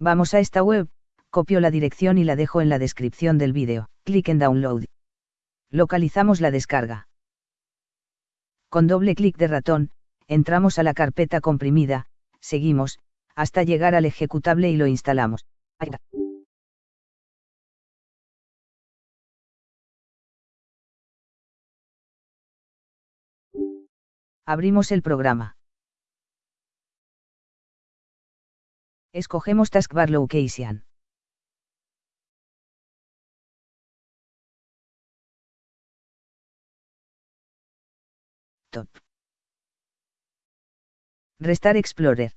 Vamos a esta web, copio la dirección y la dejo en la descripción del vídeo. Clic en Download. Localizamos la descarga. Con doble clic de ratón, entramos a la carpeta comprimida, seguimos, hasta llegar al ejecutable y lo instalamos. Abrimos el programa. Escogemos Taskbar Location. Top. Restar Explorer.